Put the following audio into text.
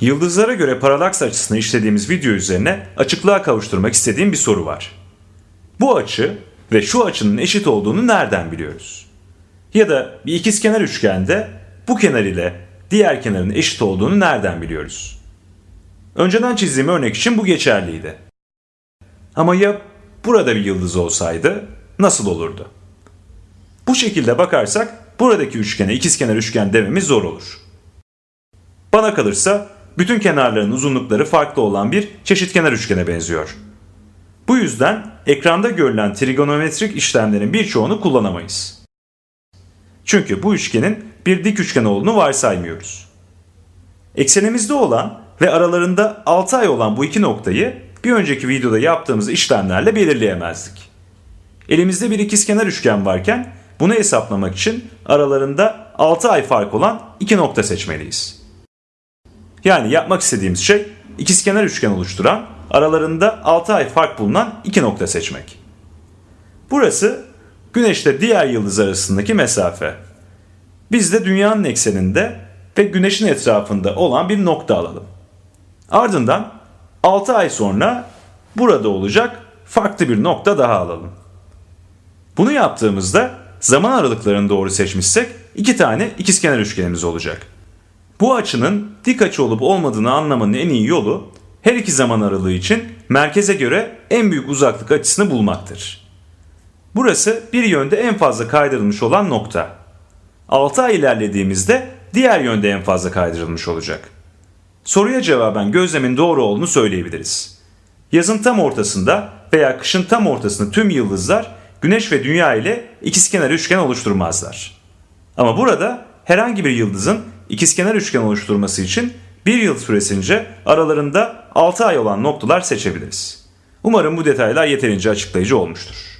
Yıldızlara göre paralaks açısını işlediğimiz video üzerine açıklığa kavuşturmak istediğim bir soru var. Bu açı ve şu açının eşit olduğunu nereden biliyoruz? Ya da bir ikizkenar üçgende bu kenar ile diğer kenarın eşit olduğunu nereden biliyoruz? Önceden çizdiğim örnek için bu geçerliydi. Ama ya burada bir yıldız olsaydı nasıl olurdu? Bu şekilde bakarsak buradaki üçgene ikizkenar üçgen dememiz zor olur. Bana kalırsa bütün kenarların uzunlukları farklı olan bir çeşitkenar üçgene benziyor. Bu yüzden ekranda görülen trigonometrik işlemlerin birçoğunu kullanamayız. Çünkü bu üçgenin bir dik üçgen olduğunu varsaymıyoruz. Eksenimizde olan ve aralarında 6 ay olan bu iki noktayı bir önceki videoda yaptığımız işlemlerle belirleyemezdik. Elimizde bir ikizkenar üçgen varken bunu hesaplamak için aralarında 6 ay fark olan iki nokta seçmeliyiz. Yani yapmak istediğimiz şey ikizkenar üçgen oluşturan aralarında 6 ay fark bulunan iki nokta seçmek. Burası Güneş'te diğer yıldız arasındaki mesafe. Biz de dünyanın ekseninde ve Güneş'in etrafında olan bir nokta alalım. Ardından 6 ay sonra burada olacak farklı bir nokta daha alalım. Bunu yaptığımızda zaman aralıklarını doğru seçmişsek iki tane ikizkenar üçgenimiz olacak. Bu açının dik açı olup olmadığını anlamanın en iyi yolu her iki zaman aralığı için merkeze göre en büyük uzaklık açısını bulmaktır. Burası bir yönde en fazla kaydırılmış olan nokta. 6 ay ilerlediğimizde diğer yönde en fazla kaydırılmış olacak. Soruya cevaben gözlemin doğru olduğunu söyleyebiliriz. Yazın tam ortasında veya kışın tam ortasında tüm yıldızlar Güneş ve Dünya ile ikizkenar üçgen oluşturmazlar. Ama burada herhangi bir yıldızın ikizkenar üçgen oluşturması için bir yıl süresince aralarında 6 ay olan noktalar seçebiliriz. Umarım bu detaylar yeterince açıklayıcı olmuştur.